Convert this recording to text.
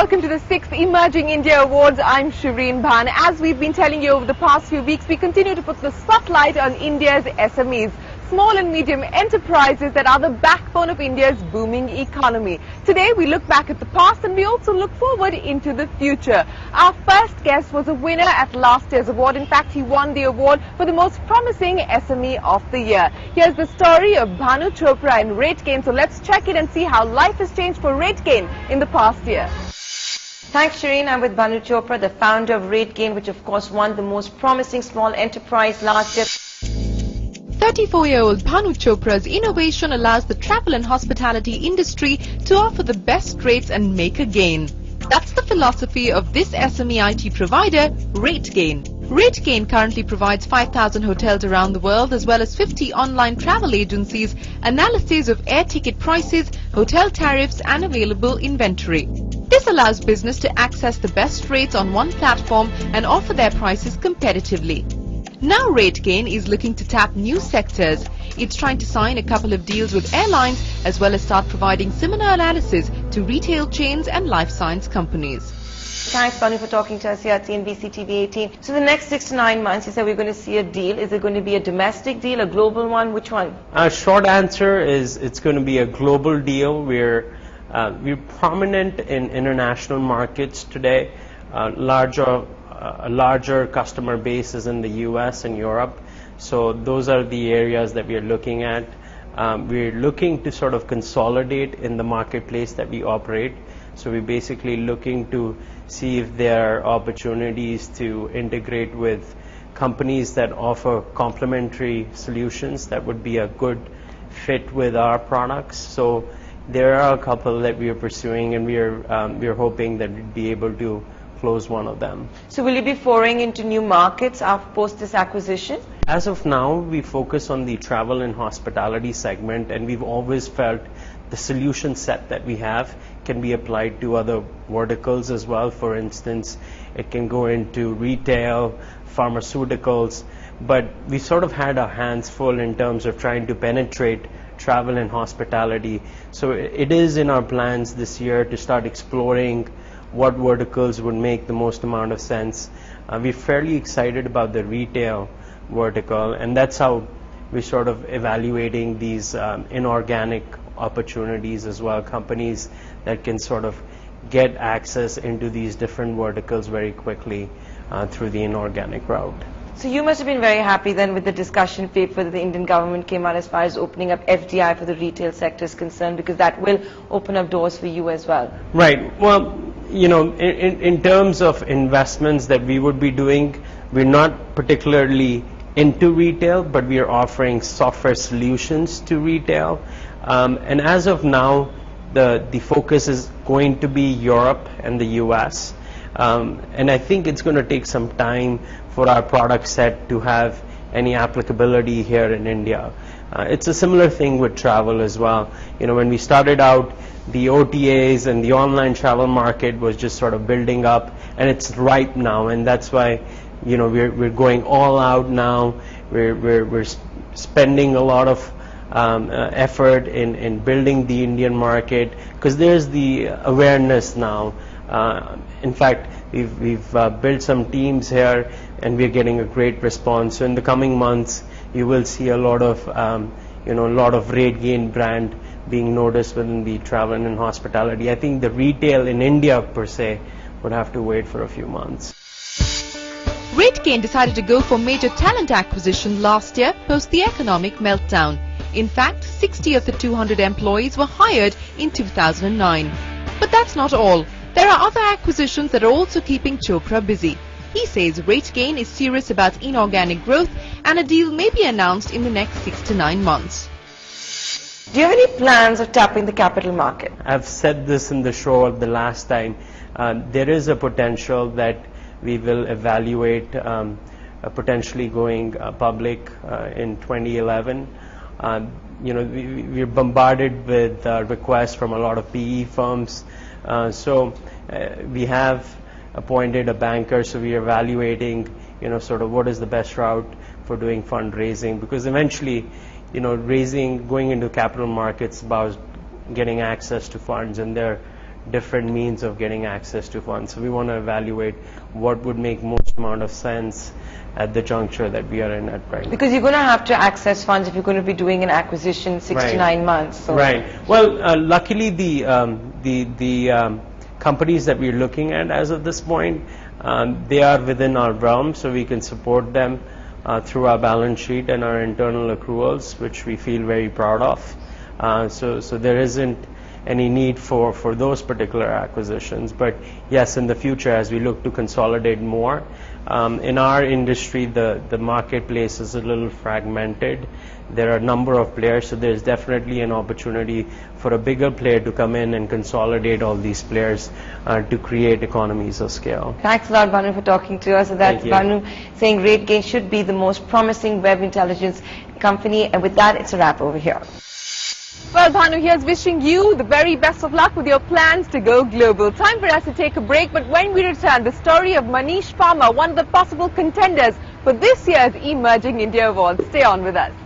welcome to the sixth Emerging India Awards. I'm Shireen Bhan. As we've been telling you over the past few weeks, we continue to put the spotlight on India's SMEs, small and medium enterprises that are the backbone of India's booming economy. Today, we look back at the past and we also look forward into the future. Our first guest was a winner at last year's award. In fact, he won the award for the most promising SME of the year. Here's the story of Bhanu Chopra and RateGain. So let's check it and see how life has changed for RateGain in the past year. Thanks, Shireen. I'm with Bhanu Chopra, the founder of RateGain, which of course won the most promising small enterprise last year. 34-year-old Bhanu Chopra's innovation allows the travel and hospitality industry to offer the best rates and make a gain. That's the philosophy of this SME IT provider, RateGain. RateGain currently provides 5,000 hotels around the world as well as 50 online travel agencies, analysis of air ticket prices, hotel tariffs and available inventory. This allows business to access the best rates on one platform and offer their prices competitively. Now RateGain is looking to tap new sectors. It's trying to sign a couple of deals with airlines as well as start providing similar analysis to retail chains and life science companies. Thanks, Bhanu, for talking to us here at CNBC TV 18. So the next six to nine months, you said we're going to see a deal. Is it going to be a domestic deal, a global one? Which one? A short answer is it's going to be a global deal. We're uh, we're prominent in international markets today. Uh, larger, uh, larger customer base is in the U.S. and Europe. So those are the areas that we are looking at. Um, we're looking to sort of consolidate in the marketplace that we operate. So we're basically looking to see if there are opportunities to integrate with companies that offer complementary solutions that would be a good fit with our products. So there are a couple that we are pursuing, and we are um, we are hoping that we'd be able to close one of them. So will you be foraying into new markets after post this acquisition? As of now, we focus on the travel and hospitality segment, and we've always felt the solution set that we have can be applied to other verticals as well. For instance, it can go into retail, pharmaceuticals, but we sort of had our hands full in terms of trying to penetrate travel and hospitality. So it is in our plans this year to start exploring what verticals would make the most amount of sense. Uh, we're fairly excited about the retail vertical, and that's how we're sort of evaluating these um, inorganic opportunities as well, companies that can sort of get access into these different verticals very quickly uh, through the inorganic route. So you must have been very happy then with the discussion paper that the Indian government came out as far as opening up FDI for the retail sector is concerned because that will open up doors for you as well. Right. Well, you know, in, in terms of investments that we would be doing, we're not particularly into retail, but we are offering software solutions to retail. Um, and as of now, the, the focus is going to be Europe and the US. Um, and I think it's going to take some time for our product set to have any applicability here in India. Uh, it's a similar thing with travel as well. You know, when we started out, the OTAs and the online travel market was just sort of building up, and it's ripe now, and that's why, you know, we're we're going all out now. We're we're we're spending a lot of um, uh, effort in in building the Indian market because there's the awareness now. Uh, in fact, we've we've uh, built some teams here and we're getting a great response. So in the coming months, you will see a lot of, um, you know, a lot of RateGain brand being noticed within the travel and hospitality. I think the retail in India per se would have to wait for a few months. RateGain decided to go for major talent acquisition last year post the economic meltdown. In fact, 60 of the 200 employees were hired in 2009. But that's not all. There are other acquisitions that are also keeping Chopra busy. He says RateGain is serious about inorganic growth and a deal may be announced in the next six to nine months. Do you have any plans of tapping the capital market? I've said this in the show the last time. Uh, there is a potential that we will evaluate um, uh, potentially going uh, public uh, in 2011. Um, you know, we, we're bombarded with requests from a lot of PE firms. So we have appointed a banker, so we are evaluating, you know, sort of what is the best route for doing fundraising because eventually, you know, raising, going into capital markets about getting access to funds and there are different means of getting access to funds. So we want to evaluate what would make most amount of sense at the juncture that we are in at right. Because you're going to have to access funds if you're going to be doing an acquisition six to nine months. So. Right. Well, uh, luckily the um, the the um, companies that we're looking at as of this point, um, they are within our realm, so we can support them uh, through our balance sheet and our internal accruals, which we feel very proud of. Uh, so so there isn't any need for, for those particular acquisitions. But yes, in the future, as we look to consolidate more, um, in our industry, the, the marketplace is a little fragmented. There are a number of players, so there's definitely an opportunity for a bigger player to come in and consolidate all these players uh, to create economies of scale. Thanks a lot, Bhanu, for talking to us. And that's. Bhanu saying RateGain should be the most promising web intelligence company. And with that, it's a wrap over here. Well, Bhanu, here's wishing you the very best of luck with your plans to go global. Time for us to take a break, but when we return, the story of Manish Palmer, one of the possible contenders for this year's Emerging India Awards. Stay on with us.